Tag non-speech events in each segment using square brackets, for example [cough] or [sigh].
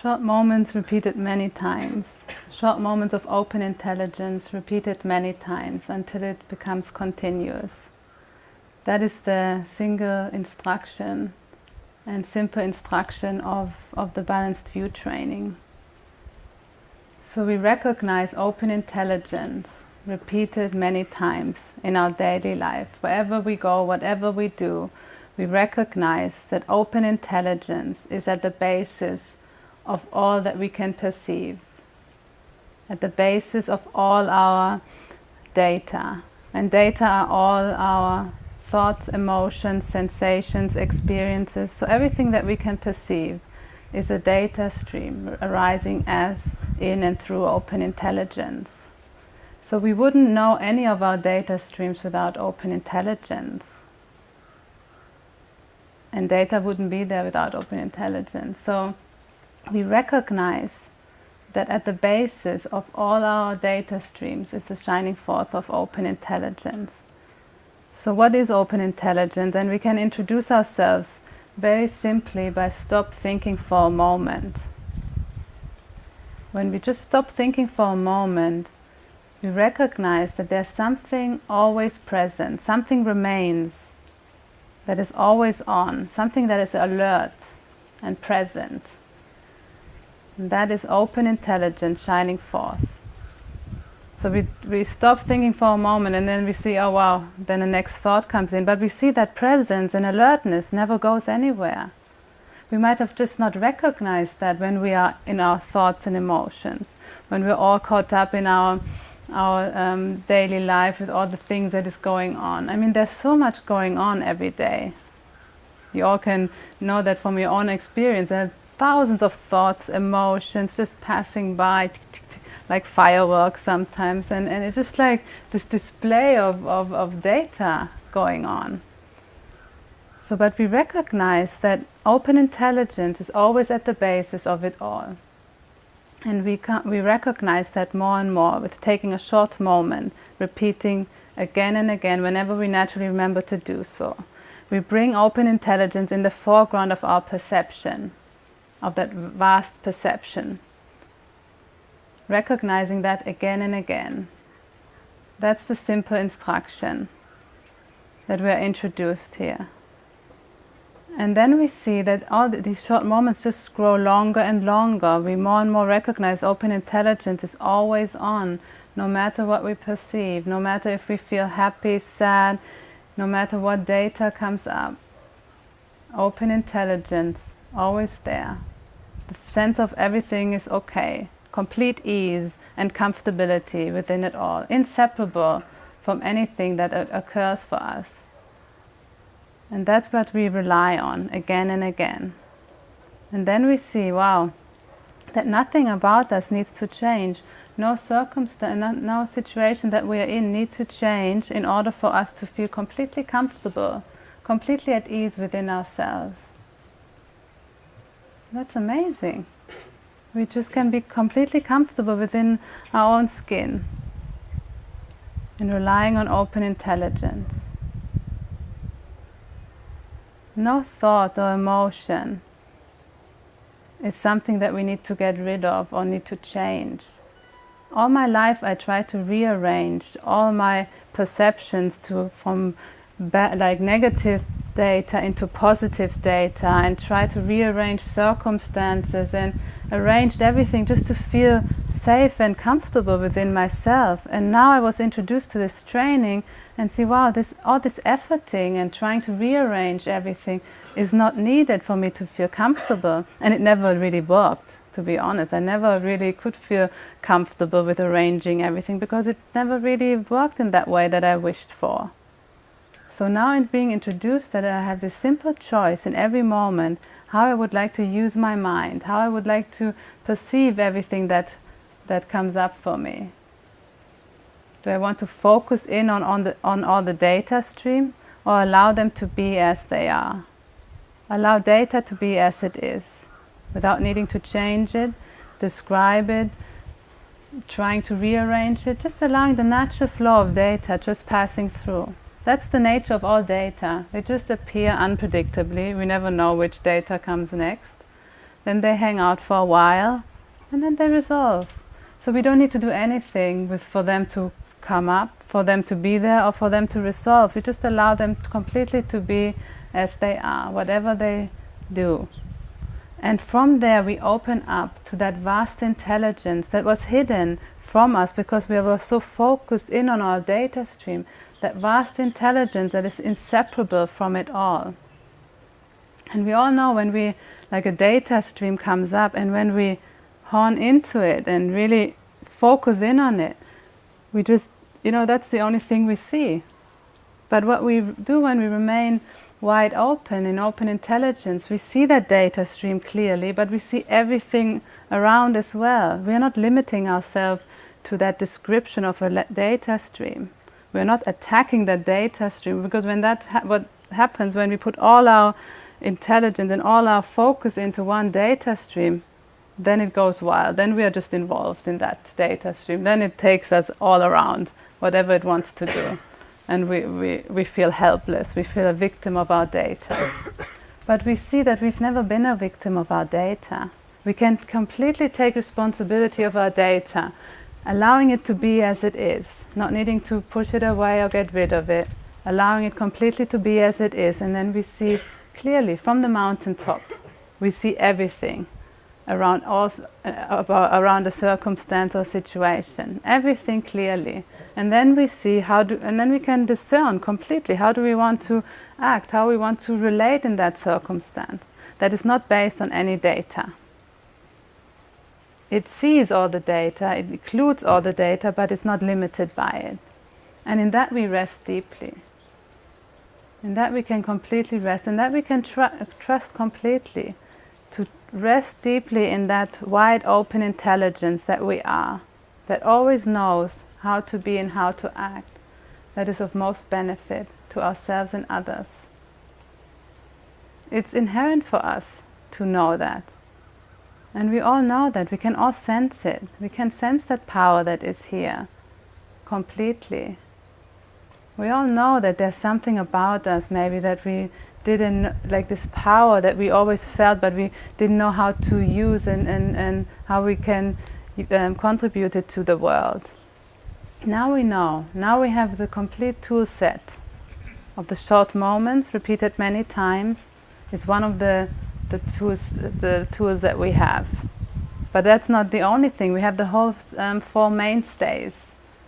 Short moments repeated many times. Short moments of open intelligence repeated many times until it becomes continuous. That is the single instruction and simple instruction of, of the balanced view training. So we recognize open intelligence repeated many times in our daily life. Wherever we go, whatever we do, we recognize that open intelligence is at the basis of all that we can perceive, at the basis of all our data. And data are all our thoughts, emotions, sensations, experiences. So everything that we can perceive is a data stream arising as in and through open intelligence. So we wouldn't know any of our data streams without open intelligence. And data wouldn't be there without open intelligence. So we recognize that at the basis of all our data streams is the shining forth of open intelligence. So what is open intelligence? And we can introduce ourselves very simply by stop thinking for a moment. When we just stop thinking for a moment, we recognize that there's something always present, something remains that is always on, something that is alert and present. And that is open intelligence shining forth. So we, we stop thinking for a moment and then we see, oh wow, then the next thought comes in. But we see that presence and alertness never goes anywhere. We might have just not recognized that when we are in our thoughts and emotions, when we're all caught up in our, our um, daily life with all the things that is going on. I mean, there's so much going on every day. You all can know that from your own experience. There thousands of thoughts, emotions just passing by, like fireworks sometimes. And, and it's just like this display of, of, of data going on. So, but we recognize that open intelligence is always at the basis of it all. And we, we recognize that more and more with taking a short moment, repeating again and again whenever we naturally remember to do so. We bring open intelligence in the foreground of our perception, of that vast perception. Recognizing that again and again. That's the simple instruction that we are introduced here. And then we see that all these short moments just grow longer and longer. We more and more recognize open intelligence is always on, no matter what we perceive, no matter if we feel happy, sad, no matter what data comes up. Open intelligence, always there. The sense of everything is okay. Complete ease and comfortability within it all, inseparable from anything that occurs for us. And that's what we rely on again and again. And then we see, wow, that nothing about us needs to change. No circumstance, no situation that we are in needs to change in order for us to feel completely comfortable, completely at ease within ourselves. That's amazing. We just can be completely comfortable within our own skin and relying on open intelligence no thought or emotion is something that we need to get rid of or need to change. All my life I try to rearrange all my perceptions to from like negative data into positive data and try to rearrange circumstances and arranged everything just to feel safe and comfortable within myself. And now I was introduced to this training and see, wow, this, all this efforting and trying to rearrange everything is not needed for me to feel comfortable. And it never really worked, to be honest. I never really could feel comfortable with arranging everything because it never really worked in that way that I wished for. So now in being introduced that I have this simple choice in every moment how I would like to use my mind, how I would like to perceive everything that, that comes up for me. Do I want to focus in on, on, the, on all the data stream or allow them to be as they are? Allow data to be as it is without needing to change it, describe it, trying to rearrange it, just allowing the natural flow of data just passing through. That's the nature of all data. They just appear unpredictably. We never know which data comes next. then they hang out for a while, and then they resolve. So we don't need to do anything with, for them to come up, for them to be there, or for them to resolve. We just allow them completely to be as they are, whatever they do. And from there, we open up to that vast intelligence that was hidden from us because we were so focused in on our data stream, that vast intelligence that is inseparable from it all. And we all know when we, like a data stream comes up, and when we hone into it and really focus in on it, we just, you know, that's the only thing we see. But what we do when we remain wide open in open intelligence, we see that data stream clearly, but we see everything around as well. We are not limiting ourselves to that description of a data stream. We're not attacking that data stream because when that ha what happens when we put all our intelligence and all our focus into one data stream, then it goes wild. Then we are just involved in that data stream. Then it takes us all around, whatever it wants to do. And we, we, we feel helpless. We feel a victim of our data. but we see that we've never been a victim of our data. We can completely take responsibility of our data, allowing it to be as it is, not needing to push it away or get rid of it, allowing it completely to be as it is. And then we see clearly from the mountaintop, we see everything around all, uh, around a circumstance or situation, everything clearly. And then we see how do, and then we can discern completely how do we want to act, how we want to relate in that circumstance that is not based on any data. It sees all the data, it includes all the data, but it's not limited by it. And in that we rest deeply. In that we can completely rest, in that we can tr trust completely to rest deeply in that wide open intelligence that we are, that always knows how to be and how to act, that is of most benefit to ourselves and others. It's inherent for us to know that. And we all know that, we can all sense it. We can sense that power that is here completely. We all know that there's something about us maybe that we didn't like this power that we always felt but we didn't know how to use and, and, and how we can um, contribute it to the world. Now we know, now we have the complete tool set of the short moments repeated many times is one of the, the, tools, the tools that we have. But that's not the only thing, we have the whole um, four mainstays.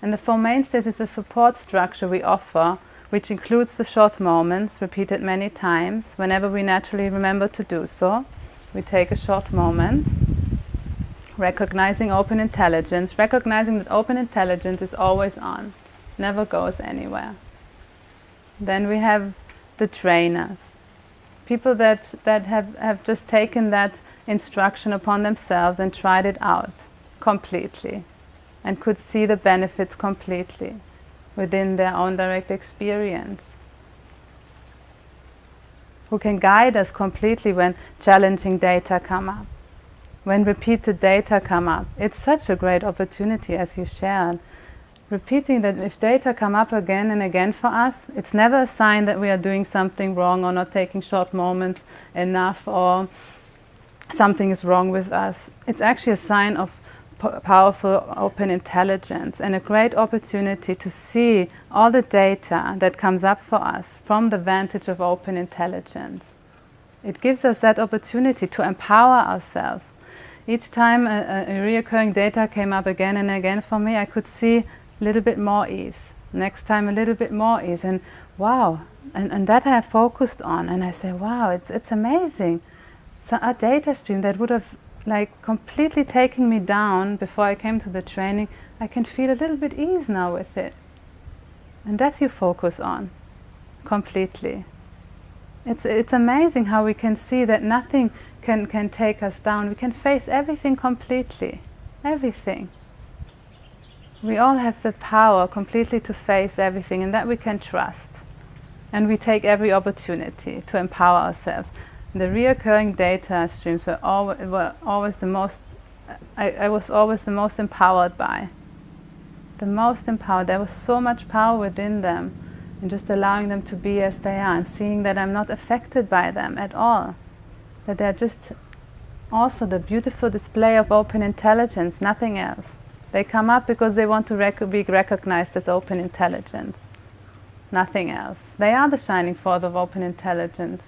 And the four mainstays is the support structure we offer which includes the short moments repeated many times whenever we naturally remember to do so. We take a short moment, recognizing open intelligence, recognizing that open intelligence is always on, never goes anywhere. Then we have the trainers, people that, that have, have just taken that instruction upon themselves and tried it out completely and could see the benefits completely within their own direct experience, who can guide us completely when challenging data come up, when repeated data come up. It's such a great opportunity as you shared. Repeating that if data come up again and again for us, it's never a sign that we are doing something wrong or not taking short moments enough or something is wrong with us. It's actually a sign of powerful open intelligence and a great opportunity to see all the data that comes up for us from the vantage of open intelligence. It gives us that opportunity to empower ourselves. Each time a, a reoccurring data came up again and again for me, I could see a little bit more ease. Next time a little bit more ease and wow, and, and that I focused on and I say, wow, it's, it's amazing. So a data stream that would have like completely taken me down before I came to the training, I can feel a little bit ease now with it. And that's you focus on, completely. It's, it's amazing how we can see that nothing can, can take us down. We can face everything completely, everything. We all have the power completely to face everything and that we can trust. And we take every opportunity to empower ourselves the reoccurring data streams were, al were always the most, I, I was always the most empowered by. The most empowered. There was so much power within them and just allowing them to be as they are and seeing that I'm not affected by them at all. That they're just also the beautiful display of open intelligence, nothing else. They come up because they want to rec be recognized as open intelligence, nothing else. They are the shining force of open intelligence,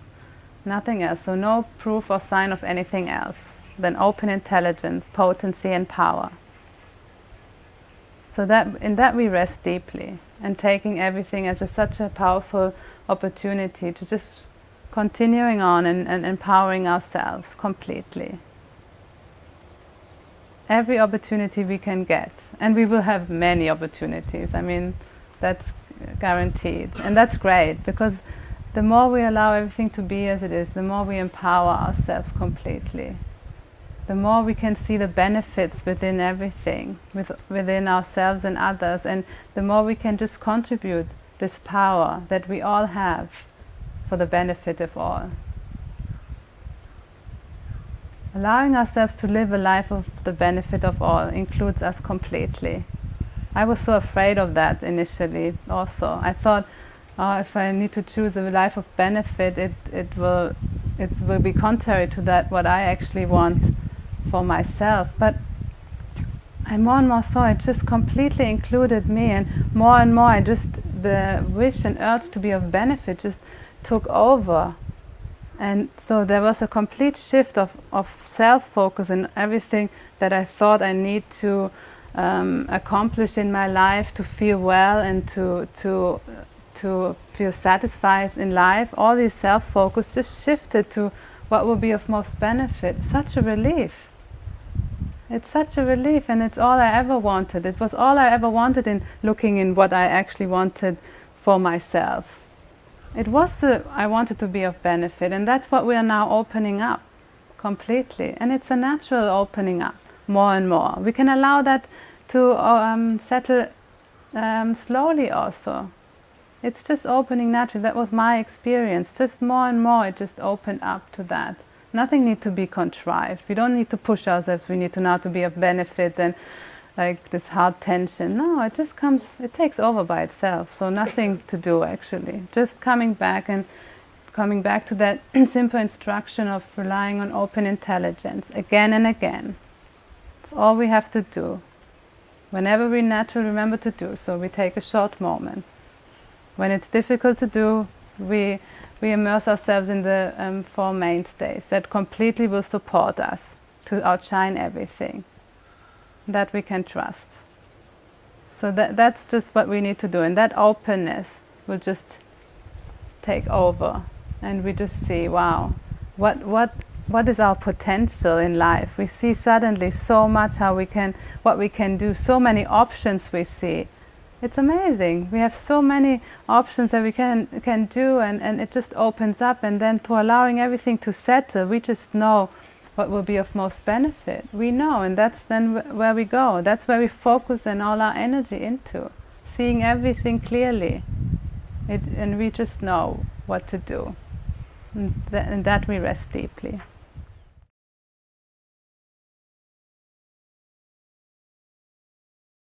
nothing else. So no proof or sign of anything else than open intelligence, potency and power. So that in that we rest deeply and taking everything as a, such a powerful opportunity to just continuing on and, and empowering ourselves completely. Every opportunity we can get, and we will have many opportunities. I mean, that's guaranteed, and that's great because the more we allow everything to be as it is, the more we empower ourselves completely. The more we can see the benefits within everything, with, within ourselves and others, and the more we can just contribute this power that we all have for the benefit of all. Allowing ourselves to live a life of the benefit of all includes us completely. I was so afraid of that initially also. I thought, oh, if I need to choose a life of benefit, it, it, will, it will be contrary to that, what I actually want for myself. But I more and more saw it just completely included me and more and more I just, the wish and urge to be of benefit just took over. And so there was a complete shift of, of self-focus and everything that I thought I need to um, accomplish in my life to feel well and to, to, to feel satisfied in life. All these self-focus just shifted to what will be of most benefit. Such a relief. It's such a relief and it's all I ever wanted. It was all I ever wanted in looking in what I actually wanted for myself. It was the, I wanted to be of benefit and that's what we are now opening up completely. And it's a natural opening up more and more. We can allow that to um, settle um, slowly also. It's just opening naturally. That was my experience. Just more and more it just opened up to that. Nothing need to be contrived. We don't need to push ourselves. We need to now to be of benefit and like this hard tension. No, it just comes, it takes over by itself. So nothing to do actually. Just coming back and coming back to that [clears throat] simple instruction of relying on open intelligence again and again. It's all we have to do. Whenever we naturally remember to do so, we take a short moment. When it's difficult to do, we, we immerse ourselves in the um, Four Mainstays that completely will support us to outshine everything that we can trust. So that, that's just what we need to do. And that openness will just take over. And we just see, wow, what, what, what is our potential in life? We see suddenly so much how we can, what we can do, so many options we see. It's amazing. We have so many options that we can, can do and, and it just opens up and then through allowing everything to settle, we just know what will be of most benefit. We know, and that's then where we go. That's where we focus and all our energy into, seeing everything clearly. It, and we just know what to do. And, th and that we rest deeply.